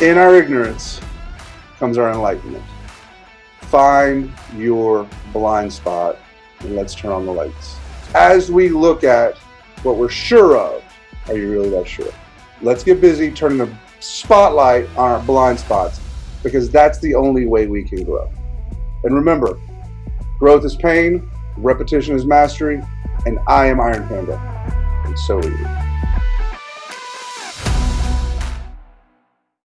In our ignorance comes our enlightenment. Find your blind spot and let's turn on the lights. As we look at what we're sure of, are you really that sure? Let's get busy turning the spotlight on our blind spots because that's the only way we can grow. And remember, growth is pain, repetition is mastery, and I am Iron Panda, and so are you.